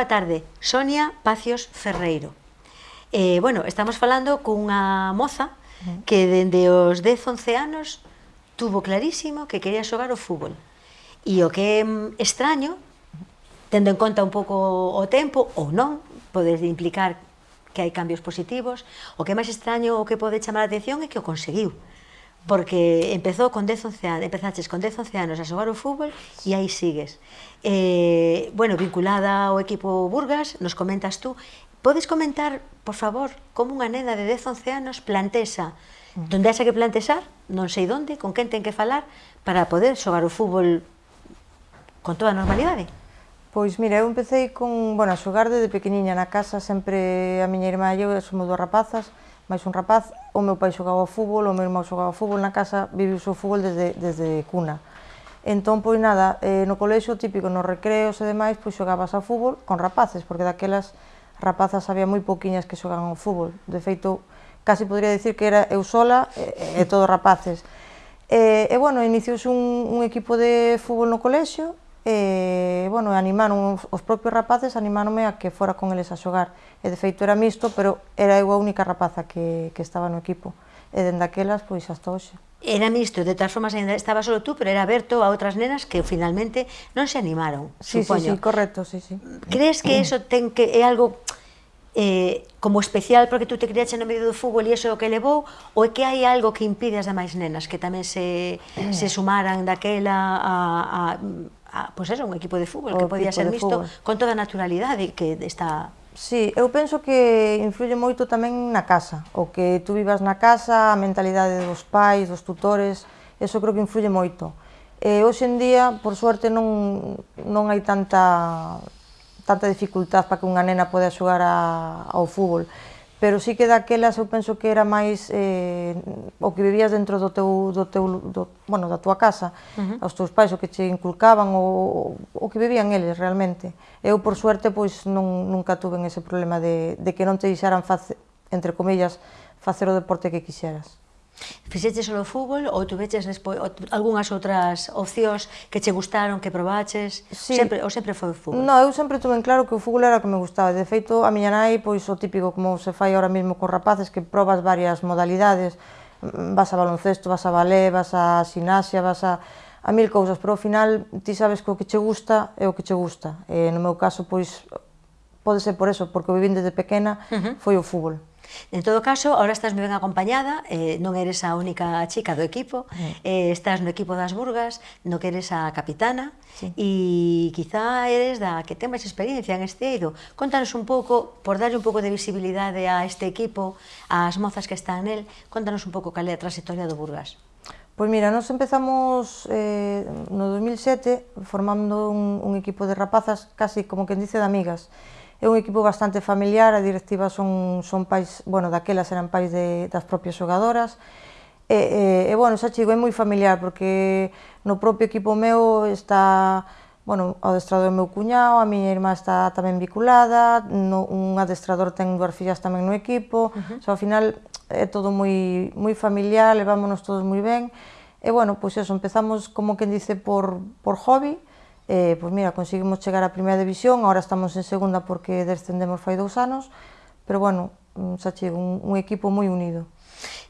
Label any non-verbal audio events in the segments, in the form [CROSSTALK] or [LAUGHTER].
Boa tarde, Sonia Pacios Ferreiro. Eh, bueno, estamos falando cunha moza que dende os 10-11 anos tuvo clarísimo que quería xogar o fútbol. E o que é extraño, tendo en conta un pouco o tempo, ou non, podes implicar que hai cambios positivos, o que é máis extraño o que pode chamar a atención é que o conseguiu porque empezou con 10, 11 anos, empezaches con 10, 11 anos a xogar o fútbol e aí sigues. Eh, bueno, vinculada ao equipo Burgas, nos comentas tú, podes comentar, por favor, como unha nena de 10, 11 anos plantesa, mm. donde haxa que plantesar, non sei onde, con quen ten que falar, para poder xogar o fútbol con toda a normalidade? Pois mira, eu empecé con, bueno, a xogar desde pequeniña na casa, sempre a miña irmá e eu somos dúas rapazas, mais un rapaz, o meu pai xogaba fútbol, o meu irmão xogaba fútbol na casa, viviu o fútbol desde, desde cuna. Entón, pois nada, eh, no colexo típico, nos recreos e demais, pois xogabas a fútbol con rapaces, porque daquelas rapazas había moi pouquiñas que xogaban ao fútbol. De feito, casi podría dicir que era eu sola e, e todos rapaces. E, e bueno, iniciouse un, un equipo de fútbol no colexio, e, bueno, animaron os propios rapaces animáronme a que fora con eles a xogar. E de feito era mixto, pero era eu a única rapaza que, que estaba no equipo. E dende aquelas, pois, hasta hoxe. Era mixto, de todas formas, ainda estaba solo tú, pero era aberto a outras nenas que finalmente non se animaron, sí, supoño. Sí, sí, correcto, sí, sí. Crees que eso ten que é algo eh, como especial porque tú te criaste no medio do fútbol e iso é o que levou, ou é que hai algo que impide as demais nenas que tamén se, se sumaran daquela a, a a, pois pues eso, un equipo de fútbol o que podía ser misto con toda a naturalidade que está... Sí, eu penso que influye moito tamén na casa, o que tú vivas na casa, a mentalidade dos pais, dos tutores, eso creo que influye moito. E hoxe en día, por suerte, non, non hai tanta, tanta dificultad para que unha nena poda xogar a, ao fútbol pero sí que daquelas eu penso que era máis eh, o que vivías dentro do teu, do teu do, bueno, da tua casa, uh -huh. aos teus pais, o que che inculcaban, o, o que vivían eles realmente. Eu, por suerte, pois non, nunca tuve ese problema de, de que non te deixaran, face, entre comillas, facer o deporte que quixeras. Fixeches solo fútbol ou tuveches despois algunhas outras opcións que che gustaron, que probaches? Sí. Sempre, ou sempre foi o fútbol? Non, eu sempre tuve en claro que o fútbol era o que me gustaba. De feito, a miña nai, pois o típico como se fai ahora mesmo con rapaces, que probas varias modalidades, mm, vas a baloncesto, vas a balé, vas a sinaxia, vas a a mil cousas, pero ao final ti sabes que o que che gusta é o que che gusta. E no meu caso, pois, pode ser por eso, porque o vivín desde pequena, uh -huh. foi o fútbol. En todo caso, ahora estás moi ben acompañada, eh, non eres a única chica do equipo, sí. eh, estás no equipo das Burgas, no que eres a capitana, sí. e quizá eres da que ten máis experiencia en este eido. Contanos un pouco, por darlle un pouco de visibilidade a este equipo, ás mozas que están nel, contanos un pouco cal é a trayectoria do Burgas. Pois mira, nós empezamos eh, no 2007 formando un, un equipo de rapazas casi como quen dice de amigas. É un equipo bastante familiar, a directiva son, son pais, bueno, daquelas eran pais de, das propias xogadoras, e, e, e bueno, xa chigo, é moi familiar, porque no propio equipo meu está, bueno, o adestrador meu cuñado, a miña irmá está tamén vinculada, no, un adestrador ten dúas fillas tamén no equipo, uh -huh. xa, ao final é todo moi, moi familiar, levámonos todos moi ben, e bueno, pois eso, empezamos como quen dice por, por hobby, eh, pois mira, conseguimos chegar á primeira división, agora estamos en segunda porque descendemos fai dous anos, pero bueno, mm, xa chego un, un equipo moi unido.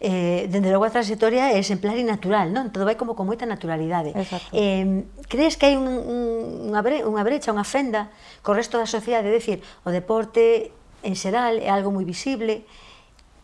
Eh, dende logo a trayectoria é exemplar e natural, non? Todo vai como con moita naturalidade. Exacto. Eh, crees que hai un, un, unha, bre, unha brecha, unha fenda co resto da sociedade? É dicir, o deporte en xeral é algo moi visible,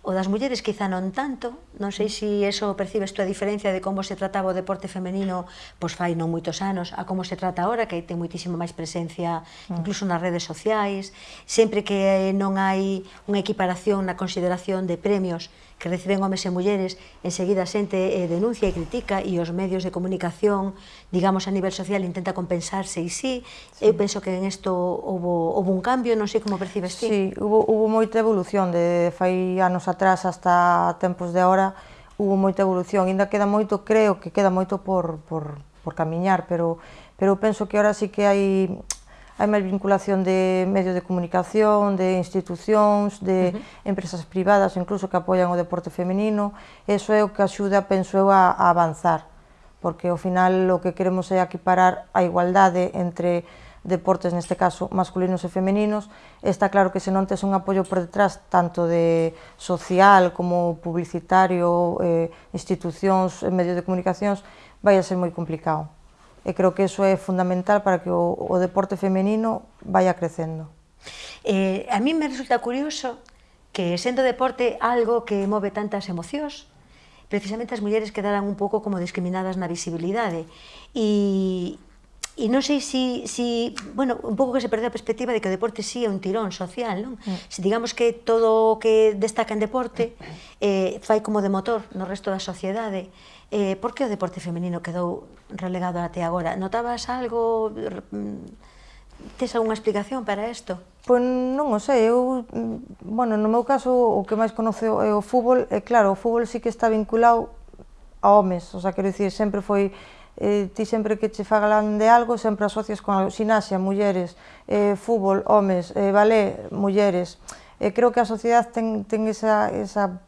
O das mulleres quizá non tanto, non sei se si eso percibes tú a diferencia de como se trataba o deporte femenino pois fai non moitos anos a como se trata agora, que hai ten moitísima máis presencia mm. incluso nas redes sociais, sempre que non hai unha equiparación na consideración de premios que reciben homes e mulleres, enseguida a xente eh, denuncia e critica e os medios de comunicación, digamos, a nivel social intenta compensarse e sí, sí. eu penso que en isto houve, houve un cambio, non sei como percibes ti. Sí, hubo, hubo moita evolución de fai anos atrás hasta tempos de ahora, hubo moita evolución, ainda queda moito, creo que queda moito por, por, por camiñar, pero pero penso que ahora sí que hai hai máis vinculación de medios de comunicación, de institucións, de uh -huh. empresas privadas, incluso que apoian o deporte femenino, eso é o que axuda, penso eu, a, a avanzar, porque ao final o que queremos é equiparar a igualdade entre deportes, neste caso, masculinos e femeninos, está claro que se non tes un apoio por detrás, tanto de social como publicitario, eh, institucións, medios de comunicacións, vai a ser moi complicado e creo que eso é fundamental para que o, o deporte femenino vaya crecendo. Eh, a mí me resulta curioso que sendo deporte algo que move tantas emocións, precisamente as mulleres quedaran un pouco como discriminadas na visibilidade. E, E non sei se, si, si, bueno, un pouco que se perde a perspectiva de que o deporte sí é un tirón social, non? Mm. Se digamos que todo o que destaca en deporte eh, fai como de motor no resto da sociedade, eh, por que o deporte femenino quedou relegado até agora? Notabas algo... Tes algunha explicación para isto? Pois non o sei, eu, bueno, no meu caso o que máis conoce é o fútbol, e claro, o fútbol sí que está vinculado a homes, o sea, quero dicir, sempre foi eh, ti sempre que che falan de algo sempre asocias con sinaxia, mulleres, eh, fútbol, homes, eh, balé, mulleres. Eh, creo que a sociedade ten, ten esa, esa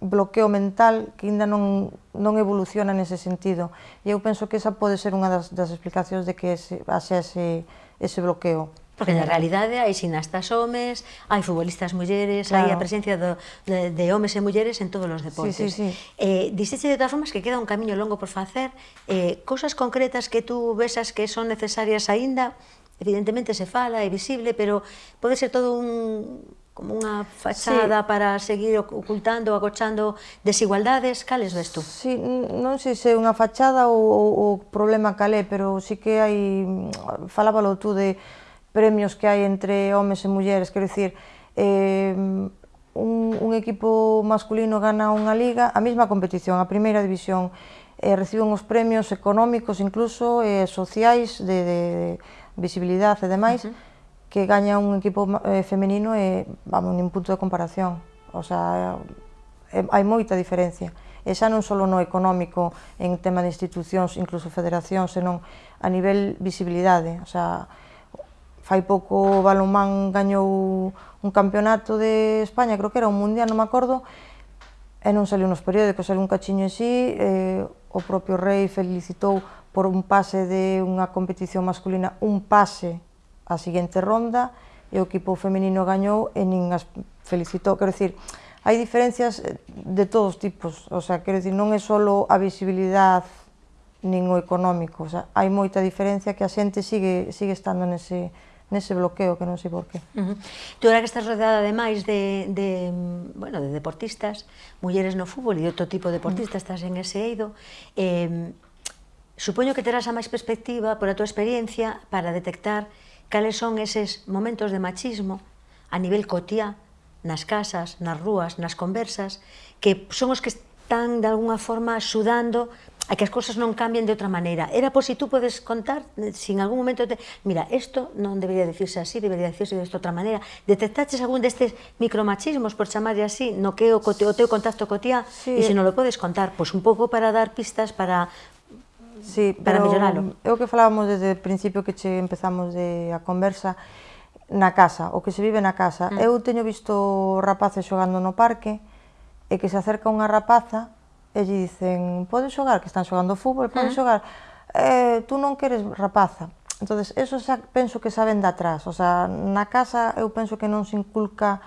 bloqueo mental que ainda non, non evoluciona nese sentido. E eu penso que esa pode ser unha das, das explicacións de que ese, ese, ese bloqueo. Porque na realidade hai sinastas homes, hai futbolistas mulleres, claro. hai a presencia do, de, de homes e mulleres en todos os deportes. Sí, sí, sí. Eh, Dixeche de todas formas que queda un camiño longo por facer, eh, cousas concretas que tú vesas que son necesarias aínda, evidentemente se fala, é visible, pero pode ser todo un como unha fachada sí. para seguir ocultando, agochando desigualdades, cales ves tú? Sí, non sei se é unha fachada ou o problema calé, pero sí que hai, mm, falábalo tú de premios que hai entre homes e mulleres, quero dicir, eh, un, un equipo masculino gana unha liga, a mesma competición, a primeira división, eh, reciben os premios económicos incluso, eh, sociais, de, de, de visibilidade e demais, uh -huh. que gaña un equipo eh, femenino e, vamos, nin punto de comparación, o sea, eh, hai moita diferencia. E xa non só no económico en tema de institucións, incluso federacións, senón a nivel visibilidade, o sea, Fai pouco o Balomán gañou un campeonato de España, creo que era un mundial, non me acordo, e non saliu nos periódicos, saliu un cachiño en sí, eh, o propio rei felicitou por un pase de unha competición masculina, un pase á seguinte ronda, e o equipo femenino gañou e nin as felicitou, quero dicir, hai diferencias de todos tipos, o sea, quero dicir, non é só a visibilidade nin o económico, o sea, hai moita diferencia que a xente sigue, sigue estando nese, nese bloqueo que non sei por qué. Uh -huh. Tú ahora que estás rodeada ademais de, de, bueno, de deportistas, mulleres no fútbol e de outro tipo de deportistas, estás en ese eido, eh, supoño que terás a máis perspectiva por a túa experiencia para detectar cales son eses momentos de machismo a nivel cotía, nas casas, nas rúas, nas conversas, que son os que están de alguna forma sudando a que as cousas non cambien de outra maneira. Era por si tú podes contar, eh, sin algún momento, te, mira, isto non debería decirse así, debería decirse de outra maneira. Detectaches algún destes micromachismos, por chamarlle así, no que o, o teu contacto cotía, sí. e se non lo podes contar, pois un pouco para dar pistas, para sí, para melloralo. É o que falábamos desde o principio que che empezamos de a conversa, na casa, o que se vive na casa. Mm. Eu teño visto rapaces xogando no parque, e que se acerca unha rapaza e lle dicen, podes xogar, que están xogando fútbol, podes mm. xogar, eh, tú non queres rapaza. entonces eso xa penso que saben de atrás, o sea, na casa eu penso que non se inculca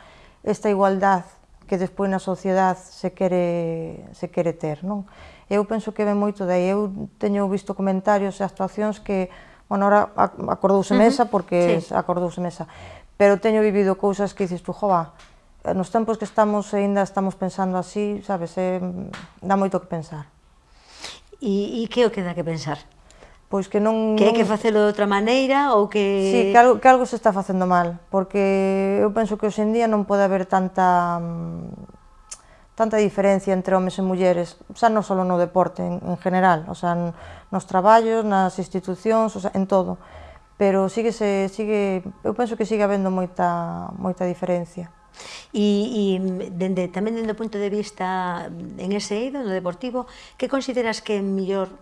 esta igualdad que despois na sociedade se quere, se quere ter, non? Eu penso que ven moito dai, eu teño visto comentarios e actuacións que, bueno, ahora acordouse mesa, porque sí. acordouse mesa, pero teño vivido cousas que dices tú, jova, Eh, nos tempos que estamos aínda estamos pensando así, sabes, é, dá moito que pensar. E, e que o que dá que pensar? Pois que non... Que hai que facelo de outra maneira ou que... Sí, que algo, que algo se está facendo mal, porque eu penso que hoxe en día non pode haber tanta mm, tanta diferencia entre homes e mulleres, xa non só no deporte, en, en general, o sea, nos traballos, nas institucións, o sea, en todo. Pero sigue, se, sigue, eu penso que sigue habendo moita, moita diferencia. E, e dende, tamén dende o punto de vista en ese eido, no deportivo, que consideras que é mellor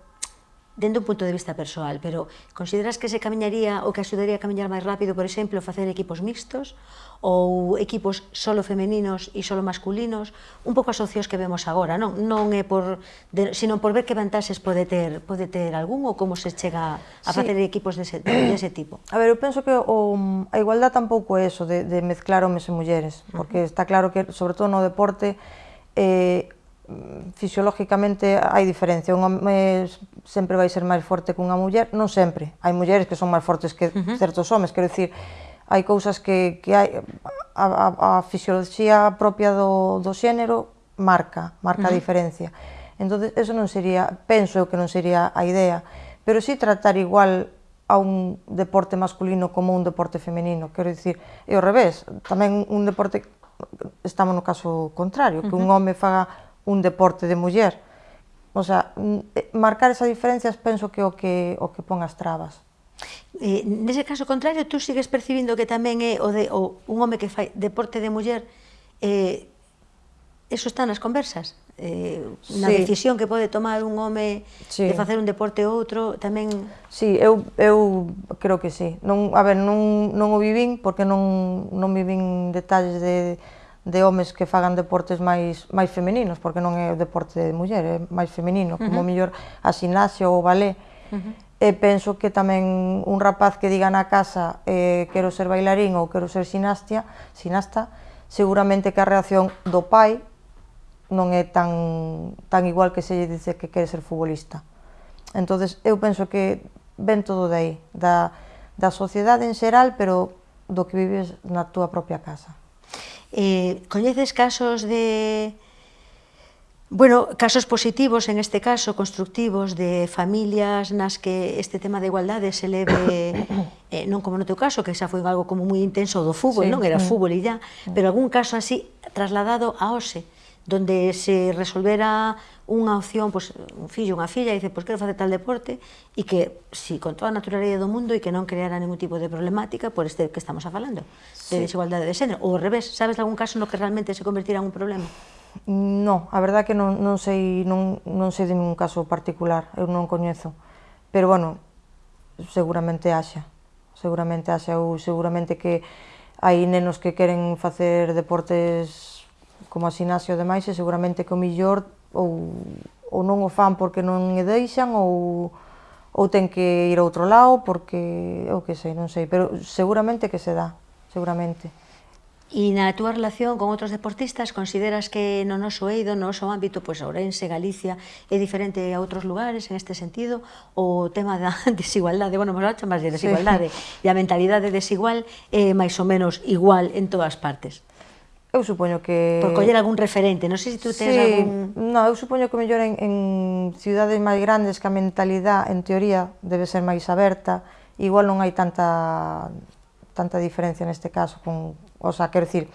dende un punto de vista persoal, pero consideras que se camiñaría ou que axudaría a camiñar máis rápido, por exemplo, facer equipos mixtos? ou equipos solo femeninos e solo masculinos, un pouco asocios que vemos agora, non, non é por de, sino por ver que vantaxes pode ter, pode ter algún ou como se chega a facer sí. equipos dese, dese tipo. A ver, eu penso que o, a igualdade tampouco é eso de, de mezclar homes e mulleres, porque está claro que sobre todo no deporte eh, fisiológicamente hai diferencia, un home sempre vai ser máis forte que unha muller, non sempre, hai mulleres que son máis fortes que certos homes, quero dicir, hai cousas que, que hai, a, a, a fisioloxía propia do, do xénero marca, marca uh -huh. a diferencia. Entón, eso non sería, penso eu que non sería a idea, pero sí tratar igual a un deporte masculino como un deporte femenino, quero dicir, e ao revés, tamén un deporte, estamos no caso contrario, que un home faga un deporte de muller, o sea, eh, marcar esas diferencias penso que o que, o que pon as trabas eh, nese caso contrario, tú sigues percibindo que tamén é o de o, un home que fai deporte de muller, eh, eso está nas conversas, eh, na sí. decisión que pode tomar un home sí. de facer un deporte ou outro, tamén... Sí, eu, eu creo que sí. Non, a ver, non, non o vivín, porque non, non vivín detalles de, de homes que fagan deportes máis máis femininos, porque non é o deporte de muller, é máis feminino, uh -huh. como mellor a xinasia ou o balé. Uh -huh e penso que tamén un rapaz que diga na casa eh, quero ser bailarín ou quero ser sinastia, sinasta, seguramente que a reacción do pai non é tan, tan igual que se lle dice que quere ser futbolista. entonces eu penso que ven todo de aí, da, da sociedade en xeral, pero do que vives na túa propia casa. Eh, coñeces casos de Bueno, casos positivos, en este caso, constructivos, de familias nas que este tema de igualdade se leve, [COUGHS] eh, non como no teu caso, que xa foi algo como moi intenso do fútbol, sí, non? Era fútbol e ya, pero algún caso así trasladado a OSE, donde se resolvera unha opción, pois, un fillo, unha filla, e dice, pois quero facer tal deporte, e que, si, con toda a naturalidade do mundo, e que non creara ningún tipo de problemática por este que estamos a falando, sí. de desigualdade de xénero, ou ao revés, sabes algún caso no que realmente se convertira en un problema? Non, a verdad que non, non sei non, non sei de ningún caso particular, eu non coñezo. Pero bueno, seguramente haxa, seguramente haxa ou seguramente que hai nenos que queren facer deportes como a sinasio e demais e seguramente que o millor ou, ou non o fan porque non e deixan ou ou ten que ir a outro lado porque, eu que sei, non sei, pero seguramente que se dá, seguramente. E na túa relación con outros deportistas, consideras que no noso eido, no noso ámbito, pois Ourense, Galicia, é diferente a outros lugares en este sentido? O tema da [LAUGHS] desigualdade, bueno, vamos a chamar de desigualdade, sí. e a mentalidade desigual é máis ou menos igual en todas partes? Eu supoño que... Por coller algún referente, non sei se tú tens sí, algún... No, eu supoño que mellor en, en ciudades máis grandes que a mentalidade, en teoría, debe ser máis aberta, igual non hai tanta tanta diferencia neste caso con, O sea, quero dicir,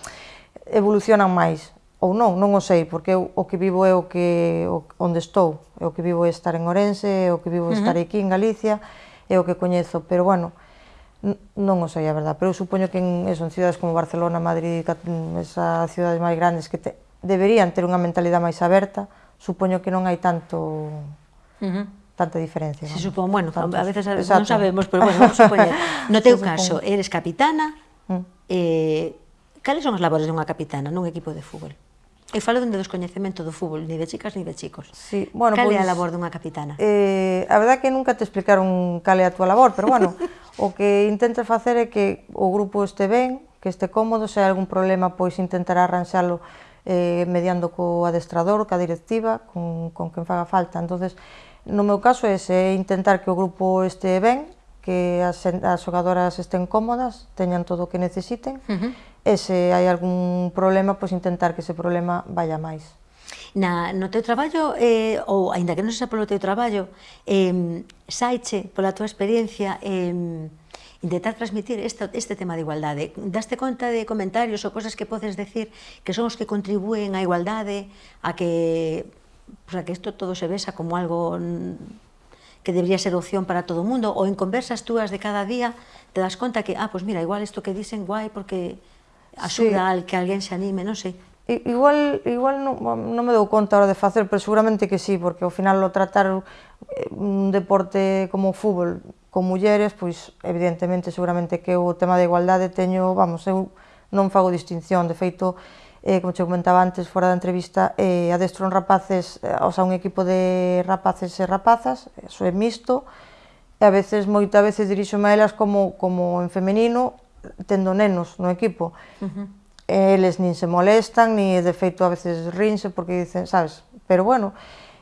evolucionan máis, ou non, non o sei, porque eu, o que vivo é o que o, onde estou, é o que vivo é estar en Orense, é o que vivo é estar aquí en Galicia, é o que coñezo, pero bueno, non o sei a verdad, pero eu supoño que en, eso, en cidades como Barcelona, Madrid, esas cidades máis grandes que te, deberían ter unha mentalidade máis aberta, supoño que non hai tanto uh -huh. tanta diferencia. Se supón, bueno, tantos, a veces a, non sabemos, pero bueno, vamos supoñer. [LAUGHS] No teu caso, eres capitana, Mm. Eh, cales son as labores dunha capitana nun equipo de fútbol? E falo dende descoñecemento do fútbol, ni de chicas ni de chicos. Sí, bueno, cal é pues, pois, a labor dunha capitana? Eh, a verdad que nunca te explicaron cal é a túa labor, pero bueno, [LAUGHS] o que intentas facer é que o grupo este ben, que este cómodo, se hai algún problema, pois intentar arranxalo eh, mediando co adestrador, ca directiva, con, con quen faga falta. entonces no meu caso é ese, intentar que o grupo este ben, que as, as xogadoras estén cómodas, teñan todo o que necesiten, uh -huh. e se hai algún problema, pois intentar que ese problema vaya máis. Na, no teu traballo, eh, ou aínda que non sexa polo teu traballo, eh, saiche, pola túa experiencia, eh, intentar transmitir este, este tema de igualdade. Daste conta de comentarios ou cosas que podes decir que son os que contribúen á igualdade, a que, pues, a que isto todo se vexa como algo que debería ser opción para todo o mundo, ou en conversas túas de cada día te das conta que, ah, pois pues mira, igual isto que dicen guai porque axuda sí. al que alguén se anime, non sei. Igual igual non non me dou conta hora de facer, pero seguramente que sí, porque ao final o tratar eh, un deporte como o fútbol con mulleres, pois evidentemente seguramente que o tema da igualdade teño, vamos, eu non fago distinción, de feito, eh, como che comentaba antes fora da entrevista, eh, adestron rapaces, eh, o sea, un equipo de rapaces e rapazas, eso é mixto, e a veces, moitas veces dirixo a elas como, como en femenino, tendo nenos no equipo. Uh -huh. Eles nin se molestan, ni de feito a veces rinse porque dicen, sabes, pero bueno,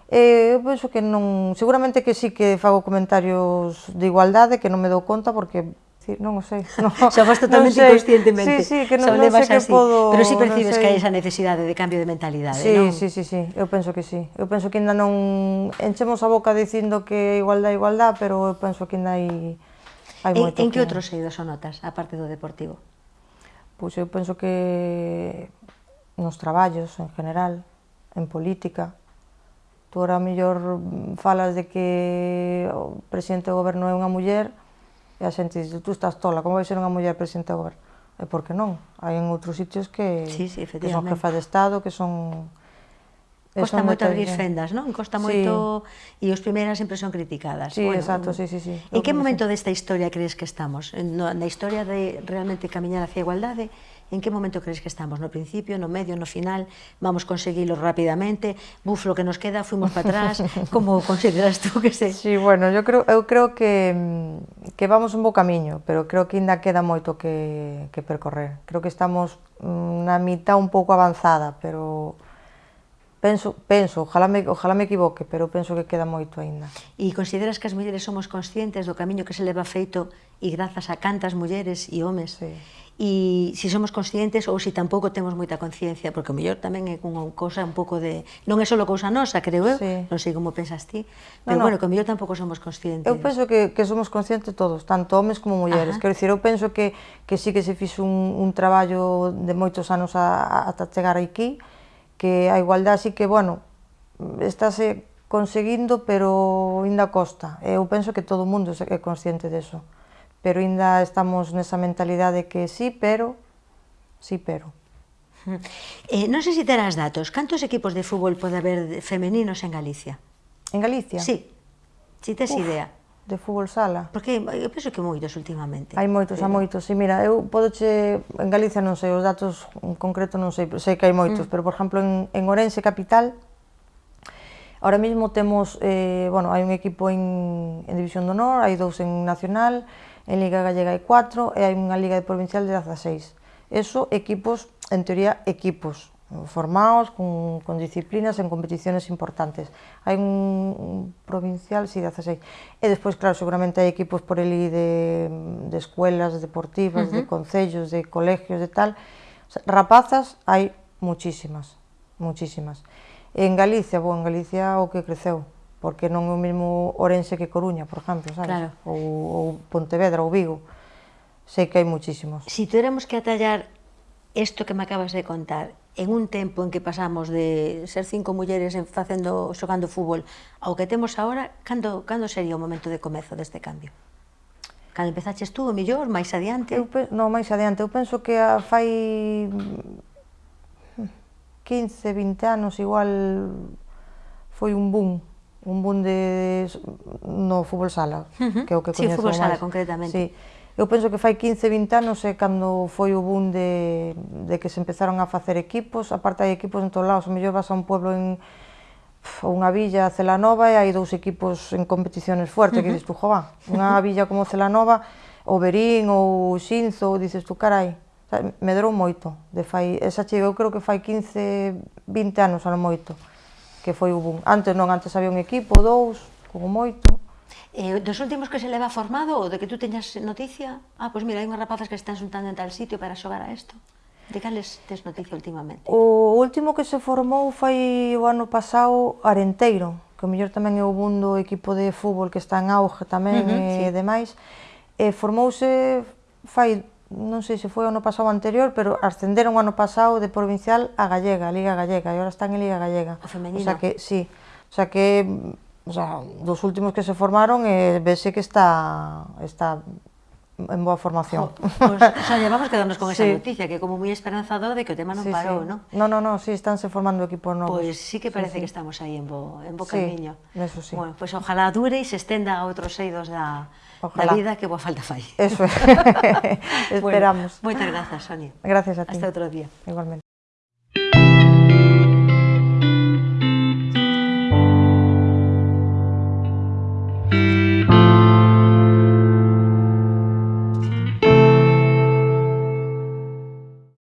eh, eu penso que non, seguramente que sí que fago comentarios de igualdade, que non me dou conta porque dicir, non o sei. [LAUGHS] No, Xa vas totalmente sei. inconscientemente. Sí, sí, que non, non sei que así. podo... Pero si sí percibes que hai esa necesidade de cambio de mentalidade, sí, non? Sí, sí, sí, eu penso que sí. Eu penso que ainda non... Enchemos a boca dicindo que igualdade, igualdade, pero eu penso que ainda hai... hai en, en que, que outros eidos o notas, aparte do deportivo? Pois eu penso que nos traballos en general, en política, tú ahora mellor falas de que o presidente do goberno é unha muller, e a xente dice, tú estás tola, como vai ser unha muller presidente do goberno? E por que non? Hai en outros sitios que, sí, sí, que son jefas de Estado, que son... Costa moito abrir fendas, non? Costa sí. moito... E os primeiras sempre son criticadas. Sí, bueno, exacto, mm. sí, sí, sí. En que momento desta historia crees que estamos? Na historia de realmente camiñar hacia a igualdade, en que momento crees que estamos? No principio, no medio, no final? Vamos conseguilo rapidamente? Buf, lo que nos queda, fuimos para atrás? [LAUGHS] Como consideras tú que se... Sí, bueno, yo creo, eu creo que, mm, que vamos un bo camiño, pero creo que ainda queda moito que, que percorrer. Creo que estamos mm, na mitad un pouco avanzada, pero Penso, penso ojalá, me, ojalá me equivoque, pero penso que queda moito aínda. E consideras que as mulleres somos conscientes do camiño que se leva feito e grazas a cantas mulleres e homes? Sí. E se si somos conscientes ou se si tampouco temos moita conciencia, porque o mellor tamén é unha cousa un pouco de... Non é só cousa nosa, creo eu, sí. non sei como pensas ti, pero no, no. bueno, que o mellor tampouco somos conscientes. Eu penso que, que somos conscientes todos, tanto homes como mulleres. Ajá. Quero dicir, eu penso que, que sí que se fixo un, un traballo de moitos anos a, a, ata chegar aquí, que a igualdade sí que, bueno, estáse conseguindo, pero ainda costa. Eu penso que todo o mundo é consciente deso. Pero ainda estamos nesa mentalidade que sí, pero, sí, pero. Eh, non sei se terás datos. Cantos equipos de fútbol pode haber femeninos en Galicia? En Galicia? Sí. Si tes Uf. idea de fútbol sala. Porque eu penso que moitos últimamente. Hai moitos, pero... hai moitos. E mira, eu podoche en Galicia non sei os datos en concreto non sei, sei que hai moitos, mm. pero por exemplo en, en Orense capital Ahora mesmo temos, eh, bueno, hai un equipo en, en División de Honor, hai dous en Nacional, en Liga Gallega hai 4 e hai unha Liga de Provincial de 16. Eso, equipos, en teoría, equipos formados, con, con disciplinas, en competiciones importantes. Hai un, un provincial, si, sí, de 16. E despois, claro, seguramente hai equipos por el de, de escuelas deportivas, uh -huh. de concellos, de colegios, de tal. O sea, rapazas hai muchísimas, muchísimas. En Galicia, bon, en Galicia o que creceu, porque non é o mesmo Orense que Coruña, por exemplo, sabes? Claro. Ou, ou Pontevedra, ou Vigo. Sei que hai muchísimos. Si tuéramos que atallar isto que me acabas de contar en un tempo en que pasamos de ser cinco mulleres en facendo xogando fútbol ao que temos agora, cando, cando sería o momento de comezo deste cambio? Cando empezaches tú, o millor, máis adiante? Eu, non, máis adiante. Eu penso que a fai 15, 20 anos igual foi un boom un boom de, no fútbol sala, uh -huh. que é o que coñezo máis. Sí, fútbol sala, máis. concretamente. Sí Eu penso que fai 15, 20 anos é cando foi o boom de, de que se empezaron a facer equipos, aparte hai equipos en todos lados, o mellor vas a un pueblo en ou unha villa Celanova e hai dous equipos en competiciones fuertes, uh -huh. que dices tú, jova, unha [LAUGHS] villa como Celanova, ou Berín, ou Xinzo, dices tú, carai, me drou moito, de fai, esa chega eu creo que fai 15, 20 anos, ano moito, que foi o boom. Antes non, antes había un equipo, dous, como moito, Eh, dos últimos que se leva formado ou de que tú teñas noticia? Ah, pois mira, hai unhas rapazas que están juntando en tal sitio para xogar a isto. De cales tes noticia últimamente? O último que se formou foi o ano pasado Arenteiro, que o mellor tamén é o mundo equipo de fútbol que está en auge tamén uh -huh, e sí. demais. E formouse fai non sei se foi o ano pasado anterior, pero ascenderon o ano pasado de provincial a Gallega, a Liga Gallega, e agora están en Liga Gallega. O femenino. O sea que, sí, o sea que mm, o sea, dos últimos que se formaron eh, vese que está, está en boa formación. Jo, pues, o sea, vamos quedarnos con [LAUGHS] sí. esa noticia, que como moi esperanzador de que o tema non sí, parou, sí. non? No, no, no, sí, estánse formando equipos novos. Pois pues sí que parece sí, sí. que estamos aí en bo, en bo sí, camiño. Eso sí. Bueno, pois pues, ojalá dure e se estenda a outros eidos da, ojalá. da vida que boa falta fai. Eso é. [LAUGHS] [LAUGHS] Esperamos. Bueno, moitas grazas, Sonia. Gracias a ti. Hasta outro día. Igualmente.